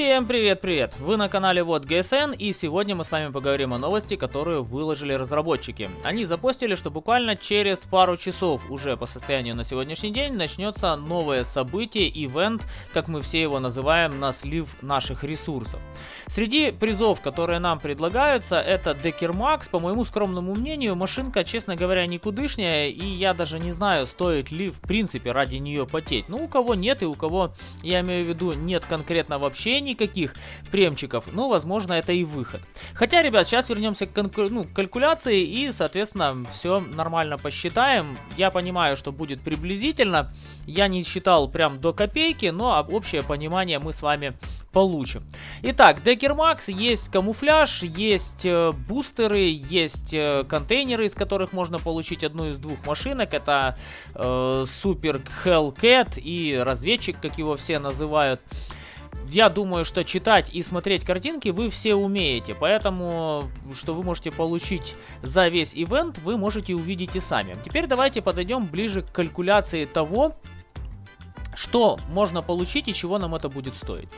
Всем привет-привет! Вы на канале Вот ГСН и сегодня мы с вами поговорим о новости, которую выложили разработчики. Они запостили, что буквально через пару часов уже по состоянию на сегодняшний день начнется новое событие, ивент, как мы все его называем, на слив наших ресурсов. Среди призов, которые нам предлагаются, это Декер Макс. По моему скромному мнению, машинка, честно говоря, никудышняя, и я даже не знаю, стоит ли в принципе ради нее потеть. Ну, у кого нет и у кого, я имею в виду, нет конкретно вообще никаких премчиков, ну, возможно, это и выход. Хотя, ребят, сейчас вернемся к ну, калькуляции и, соответственно, все нормально посчитаем. Я понимаю, что будет приблизительно. Я не считал прям до копейки, но общее понимание мы с вами получим. Итак, Декер Макс, есть камуфляж, есть э, бустеры, есть э, контейнеры, из которых можно получить одну из двух машинок. Это э, Супер Hellcat и разведчик, как его все называют я думаю, что читать и смотреть картинки вы все умеете, поэтому, что вы можете получить за весь ивент, вы можете увидеть и сами. Теперь давайте подойдем ближе к калькуляции того, что можно получить и чего нам это будет стоить.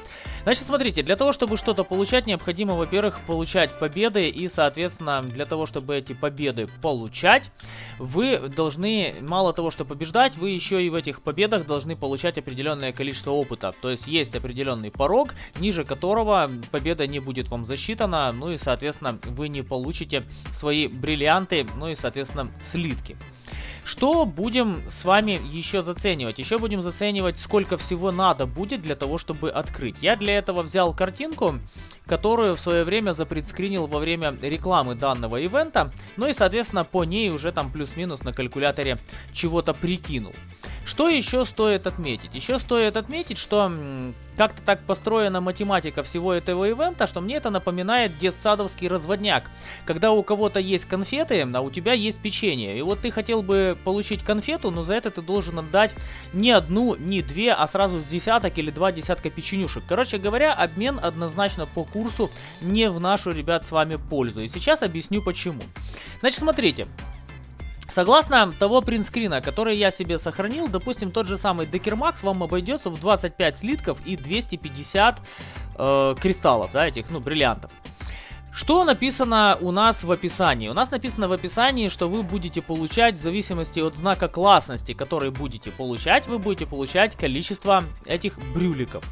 Значит, смотрите, для того, чтобы что-то получать, необходимо, во-первых, получать победы. И, соответственно, для того, чтобы эти победы получать, вы должны, мало того, что побеждать, вы еще и в этих победах должны получать определенное количество опыта. То есть, есть определенный порог, ниже которого победа не будет вам засчитана. Ну и, соответственно, вы не получите свои бриллианты, ну и, соответственно, слитки. Что будем с вами еще заценивать? Еще будем заценивать, сколько всего надо будет для того, чтобы открыть. Я для этого взял картинку, которую в свое время запредскринил во время рекламы данного ивента. Ну и, соответственно, по ней уже там плюс-минус на калькуляторе чего-то прикинул. Что еще стоит отметить? Еще стоит отметить, что как-то так построена математика всего этого ивента, что мне это напоминает детсадовский разводняк. Когда у кого-то есть конфеты, а у тебя есть печенье. И вот ты хотел бы получить конфету, но за это ты должен отдать не одну, не две, а сразу с десяток или два десятка печенюшек. Короче говоря, обмен однозначно по курсу не в нашу, ребят, с вами пользу. И сейчас объясню почему. Значит, смотрите. Согласно того принтскрина, который я себе сохранил, допустим, тот же самый Декермакс вам обойдется в 25 слитков и 250 э, кристаллов, да, этих, ну, бриллиантов. Что написано у нас в описании? У нас написано в описании, что вы будете получать, в зависимости от знака классности, который будете получать, вы будете получать количество этих брюликов.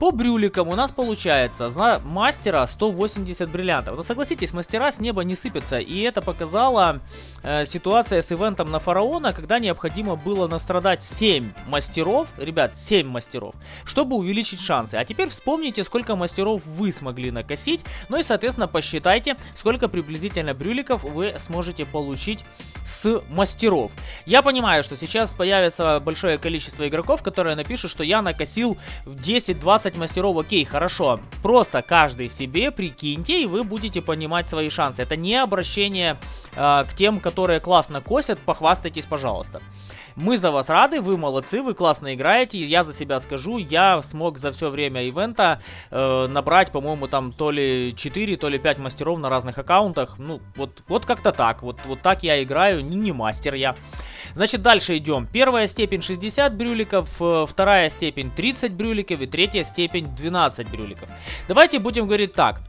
По брюликам у нас получается за мастера 180 бриллиантов. Но согласитесь, мастера с неба не сыпятся, и это показала э, ситуация с ивентом на фараона, когда необходимо было настрадать 7 мастеров, ребят, 7 мастеров, чтобы увеличить шансы. А теперь вспомните, сколько мастеров вы смогли накосить, ну и, соответственно, посчитайте посчитайте, сколько приблизительно брюликов вы сможете получить с мастеров. Я понимаю, что сейчас появится большое количество игроков, которые напишут, что я накосил 10-20 мастеров. Окей, хорошо. Просто каждый себе прикиньте, и вы будете понимать свои шансы. Это не обращение э, к тем, которые классно косят. Похвастайтесь, пожалуйста. Мы за вас рады, вы молодцы, вы классно играете. Я за себя скажу, я смог за все время ивента э, набрать, по-моему, там то ли 4, то ли 5 мастеров на разных аккаунтах. Ну, вот, вот как-то так. Вот, вот так я играю, не, не мастер я. Значит, дальше идем. Первая степень 60 брюликов, э, вторая степень 30 брюликов и третья степень 12 брюликов. Давайте будем говорить так.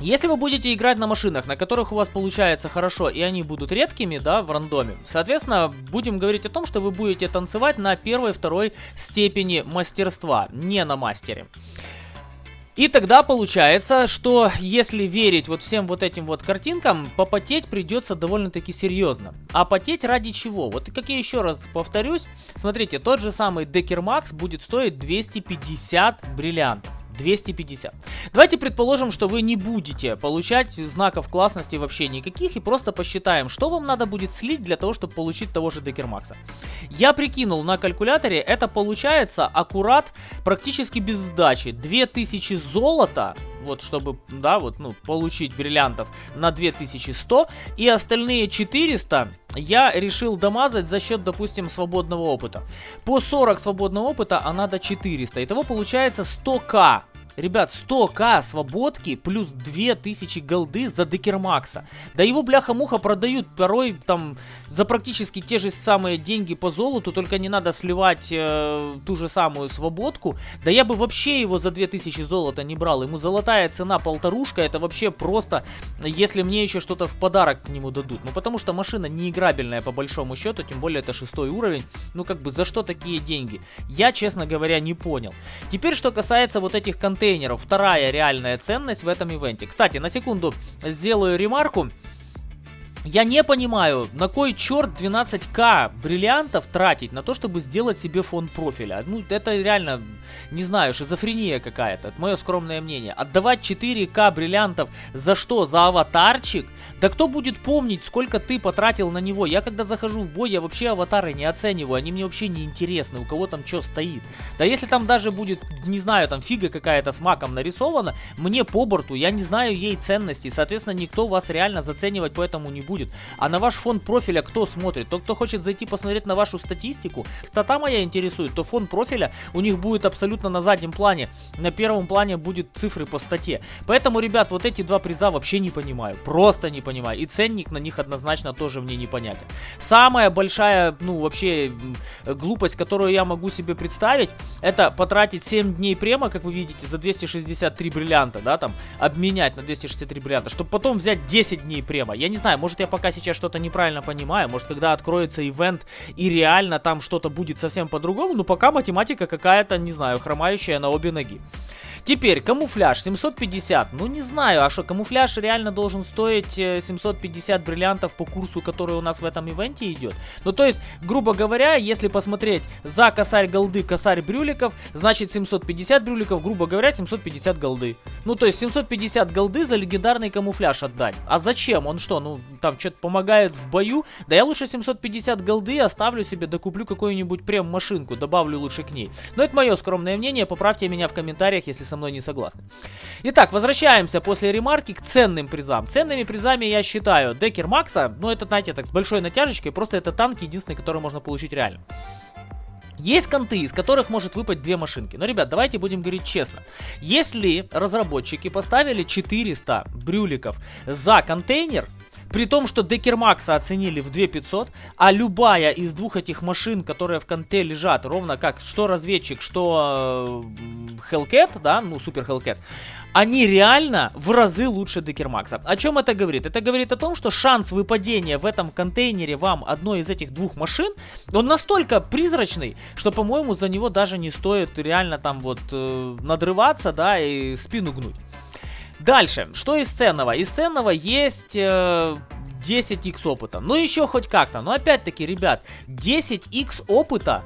Если вы будете играть на машинах, на которых у вас получается хорошо, и они будут редкими, да, в рандоме, соответственно, будем говорить о том, что вы будете танцевать на первой, второй степени мастерства, не на мастере. И тогда получается, что если верить вот всем вот этим вот картинкам, попотеть придется довольно-таки серьезно. А потеть ради чего? Вот как я еще раз повторюсь, смотрите, тот же самый Декер Макс будет стоить 250 бриллиантов. 250. Давайте предположим, что вы не будете получать знаков классности вообще никаких и просто посчитаем, что вам надо будет слить для того, чтобы получить того же Декермакса. Я прикинул на калькуляторе, это получается аккурат практически без сдачи. 2000 золота вот чтобы, да, вот, ну, получить бриллиантов на 2100, и остальные 400 я решил домазать за счет, допустим, свободного опыта. По 40 свободного опыта, а надо 400. Итого получается 100к Ребят, 100к свободки плюс 2000 голды за Декермакса. Да его бляха-муха продают порой там за практически те же самые деньги по золоту, только не надо сливать э, ту же самую свободку. Да я бы вообще его за 2000 золота не брал. Ему золотая цена полторушка, это вообще просто, если мне еще что-то в подарок к нему дадут. Ну потому что машина не играбельная по большому счету, тем более это шестой уровень. Ну как бы за что такие деньги? Я, честно говоря, не понял. Теперь, что касается вот этих контейнеров. Вторая реальная ценность в этом ивенте. Кстати, на секунду сделаю ремарку. Я не понимаю, на кой черт 12к бриллиантов тратить на то, чтобы сделать себе фон профиля. Ну, это реально, не знаю, шизофрения какая-то. Это мое скромное мнение. Отдавать 4к бриллиантов за что? За аватарчик? Да кто будет помнить, сколько ты потратил на него? Я когда захожу в бой, я вообще аватары не оцениваю. Они мне вообще не интересны, у кого там что стоит. Да если там даже будет, не знаю, там фига какая-то с маком нарисована, мне по борту, я не знаю ей ценности. Соответственно, никто вас реально заценивать поэтому не будет будет. А на ваш фон профиля кто смотрит? Тот, кто хочет зайти посмотреть на вашу статистику, стата моя интересует, то фон профиля у них будет абсолютно на заднем плане. На первом плане будет цифры по статье. Поэтому, ребят, вот эти два приза вообще не понимаю. Просто не понимаю. И ценник на них однозначно тоже мне непонятен. Самая большая, ну, вообще глупость, которую я могу себе представить, это потратить 7 дней према, как вы видите, за 263 бриллианта, да, там, обменять на 263 бриллианта, чтобы потом взять 10 дней према. Я не знаю, может я пока сейчас что-то неправильно понимаю, может когда откроется ивент и реально там что-то будет совсем по-другому, но пока математика какая-то, не знаю, хромающая на обе ноги. Теперь, камуфляж 750. Ну, не знаю, а что, камуфляж реально должен стоить 750 э, бриллиантов по курсу, который у нас в этом ивенте идет? Ну, то есть, грубо говоря, если посмотреть за косарь голды, косарь брюликов, значит 750 брюликов, грубо говоря, 750 голды. Ну, то есть, 750 голды за легендарный камуфляж отдать. А зачем? Он что, ну, там что-то помогает в бою? Да я лучше 750 голды оставлю себе, докуплю какую-нибудь прем-машинку, добавлю лучше к ней. Но это мое скромное мнение, поправьте меня в комментариях, если со мной не согласны. Итак, возвращаемся после ремарки к ценным призам. Ценными призами я считаю Декер Макса, ну это, знаете, так с большой натяжечкой, просто это танк единственный, который можно получить реально. Есть конты, из которых может выпасть две машинки. Но, ребят, давайте будем говорить честно. Если разработчики поставили 400 брюликов за контейнер, при том, что Декермакса оценили в 2500, а любая из двух этих машин, которые в конте лежат, ровно как что разведчик, что э, Hellcat, да, ну супер Hellcat, они реально в разы лучше Декермакса. О чем это говорит? Это говорит о том, что шанс выпадения в этом контейнере вам одной из этих двух машин, он настолько призрачный, что, по-моему, за него даже не стоит реально там вот э, надрываться, да, и спину гнуть. Дальше, что из ценного? Из ценного есть... Э, 10x опыта. Ну, еще хоть как-то. Но опять-таки, ребят, 10x опыта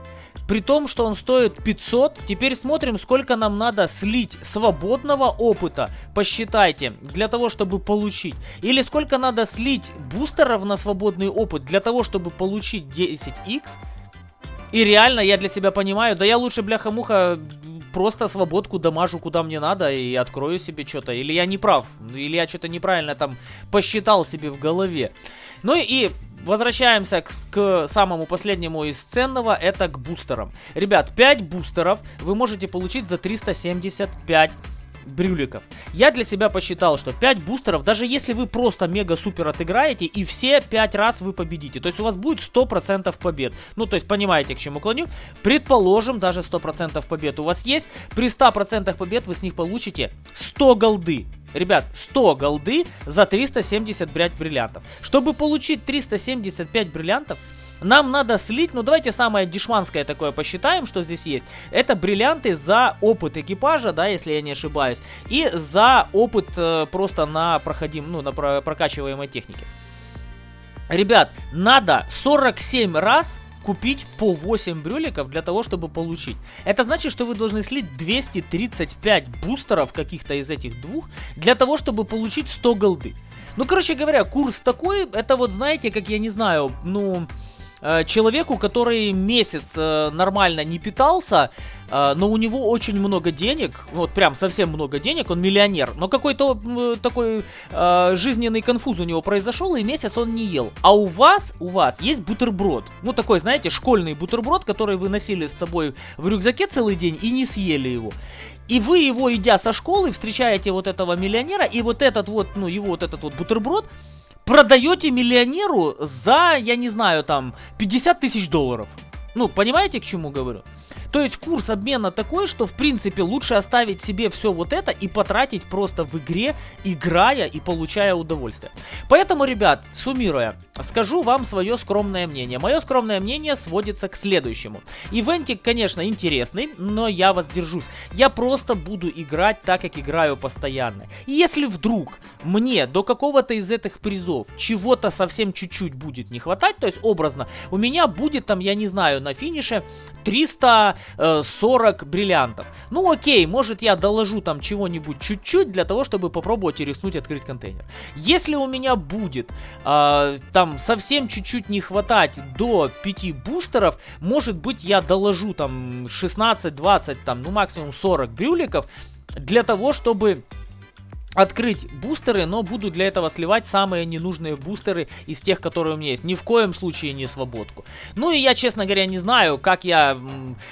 при том, что он стоит 500, теперь смотрим, сколько нам надо слить свободного опыта, посчитайте, для того, чтобы получить. Или сколько надо слить бустеров на свободный опыт, для того, чтобы получить 10x. И реально, я для себя понимаю, да я лучше, бляха-муха, просто свободку дамажу куда мне надо и открою себе что-то. Или я не прав, или я что-то неправильно там посчитал себе в голове. Ну и возвращаемся к, к самому последнему из ценного, это к бустерам. Ребят, 5 бустеров вы можете получить за 375 брюликов. Я для себя посчитал, что 5 бустеров, даже если вы просто мега-супер отыграете, и все 5 раз вы победите. То есть у вас будет 100% побед. Ну, то есть понимаете, к чему клоню. Предположим, даже 100% побед у вас есть. При 100% побед вы с них получите 100 голды. Ребят, 100 голды за 375 бриллиантов. Чтобы получить 375 бриллиантов, нам надо слить, ну давайте самое дешманское такое посчитаем, что здесь есть. Это бриллианты за опыт экипажа, да, если я не ошибаюсь. И за опыт э, просто на проходим, ну на про прокачиваемой технике. Ребят, надо 47 раз купить по 8 брюликов для того, чтобы получить. Это значит, что вы должны слить 235 бустеров каких-то из этих двух для того, чтобы получить 100 голды. Ну, короче говоря, курс такой, это вот, знаете, как я не знаю, ну человеку, который месяц э, нормально не питался, э, но у него очень много денег, вот прям совсем много денег, он миллионер, но какой-то э, такой э, жизненный конфуз у него произошел, и месяц он не ел. А у вас, у вас есть бутерброд, ну такой, знаете, школьный бутерброд, который вы носили с собой в рюкзаке целый день и не съели его. И вы его, идя со школы, встречаете вот этого миллионера, и вот этот вот, ну, его вот этот вот бутерброд продаете миллионеру за, я не знаю, там, 50 тысяч долларов. Ну, понимаете, к чему говорю? То есть курс обмена такой, что в принципе лучше оставить себе все вот это и потратить просто в игре, играя и получая удовольствие. Поэтому, ребят, суммируя, скажу вам свое скромное мнение. Мое скромное мнение сводится к следующему. Ивентик, конечно, интересный, но я воздержусь. Я просто буду играть так, как играю постоянно. И если вдруг мне до какого-то из этих призов чего-то совсем чуть-чуть будет не хватать, то есть образно, у меня будет там, я не знаю, на финише 300 40 бриллиантов. Ну окей, может я доложу там чего-нибудь чуть-чуть для того, чтобы попробовать и рискнуть открыть контейнер. Если у меня будет э, там совсем чуть-чуть не хватать до 5 бустеров, может быть я доложу там 16-20, там ну максимум 40 брюликов для того, чтобы открыть бустеры, но буду для этого сливать самые ненужные бустеры из тех, которые у меня есть. Ни в коем случае не свободку. Ну и я, честно говоря, не знаю, как я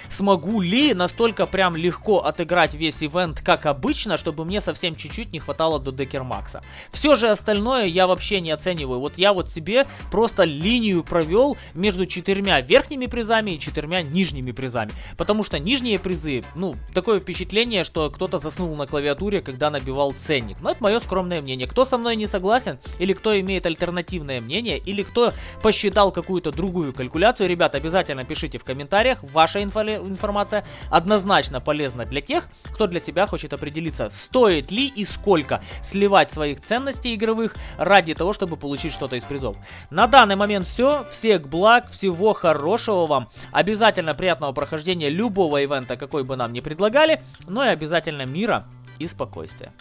смогу ли настолько прям легко отыграть весь ивент, как обычно, чтобы мне совсем чуть-чуть не хватало до Декер Макса. Все же остальное я вообще не оцениваю. Вот я вот себе просто линию провел между четырьмя верхними призами и четырьмя нижними призами. Потому что нижние призы, ну, такое впечатление, что кто-то заснул на клавиатуре, когда набивал ценник ценник. Но это мое скромное мнение. Кто со мной не согласен, или кто имеет альтернативное мнение, или кто посчитал какую-то другую калькуляцию, ребят, обязательно пишите в комментариях. Ваша инфо информация однозначно полезна для тех, кто для себя хочет определиться, стоит ли и сколько сливать своих ценностей игровых ради того, чтобы получить что-то из призов. На данный момент все. Всех благ, всего хорошего вам. Обязательно приятного прохождения любого ивента, какой бы нам ни предлагали. Ну и обязательно мира и спокойствия.